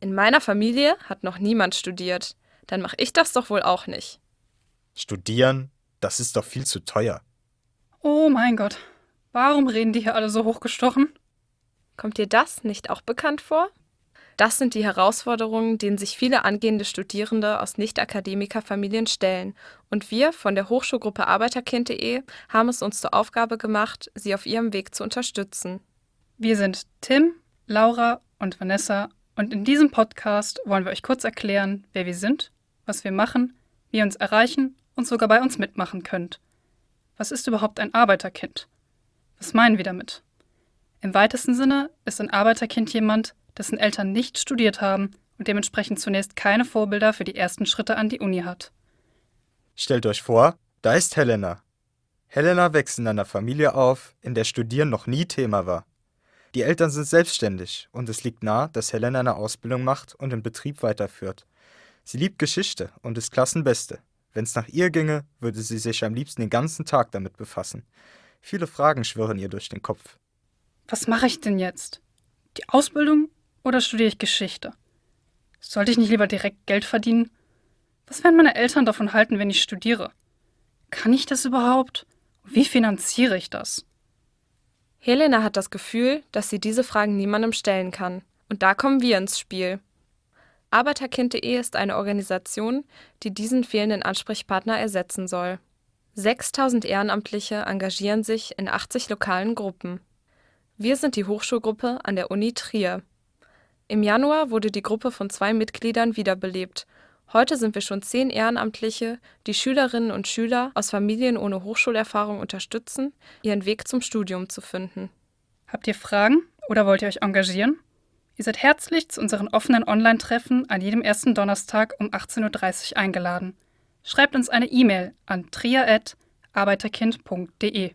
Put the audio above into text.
In meiner Familie hat noch niemand studiert. Dann mache ich das doch wohl auch nicht. Studieren, das ist doch viel zu teuer. Oh mein Gott, warum reden die hier alle so hochgestochen? Kommt dir das nicht auch bekannt vor? Das sind die Herausforderungen, denen sich viele angehende Studierende aus Nicht-Akademiker-Familien stellen. Und wir von der Hochschulgruppe Arbeiterkind.de haben es uns zur Aufgabe gemacht, sie auf ihrem Weg zu unterstützen. Wir sind Tim, Laura und Vanessa und in diesem Podcast wollen wir euch kurz erklären, wer wir sind, was wir machen, wie ihr uns erreichen und sogar bei uns mitmachen könnt. Was ist überhaupt ein Arbeiterkind? Was meinen wir damit? Im weitesten Sinne ist ein Arbeiterkind jemand, dessen Eltern nicht studiert haben und dementsprechend zunächst keine Vorbilder für die ersten Schritte an die Uni hat. Stellt euch vor, da ist Helena. Helena wächst in einer Familie auf, in der Studieren noch nie Thema war. Die Eltern sind selbstständig und es liegt nahe, dass Helena eine Ausbildung macht und den Betrieb weiterführt. Sie liebt Geschichte und ist Klassenbeste. Wenn es nach ihr ginge, würde sie sich am liebsten den ganzen Tag damit befassen. Viele Fragen schwirren ihr durch den Kopf. Was mache ich denn jetzt? Die Ausbildung oder studiere ich Geschichte? Sollte ich nicht lieber direkt Geld verdienen? Was werden meine Eltern davon halten, wenn ich studiere? Kann ich das überhaupt? Wie finanziere ich das? Helena hat das Gefühl, dass sie diese Fragen niemandem stellen kann. Und da kommen wir ins Spiel. Arbeiterkind.de ist eine Organisation, die diesen fehlenden Ansprechpartner ersetzen soll. 6000 Ehrenamtliche engagieren sich in 80 lokalen Gruppen. Wir sind die Hochschulgruppe an der Uni Trier. Im Januar wurde die Gruppe von zwei Mitgliedern wiederbelebt. Heute sind wir schon zehn Ehrenamtliche, die Schülerinnen und Schüler aus Familien ohne Hochschulerfahrung unterstützen, ihren Weg zum Studium zu finden. Habt ihr Fragen oder wollt ihr euch engagieren? Ihr seid herzlich zu unseren offenen Online-Treffen an jedem ersten Donnerstag um 18.30 Uhr eingeladen. Schreibt uns eine E-Mail an trier.arbeiterkind.de.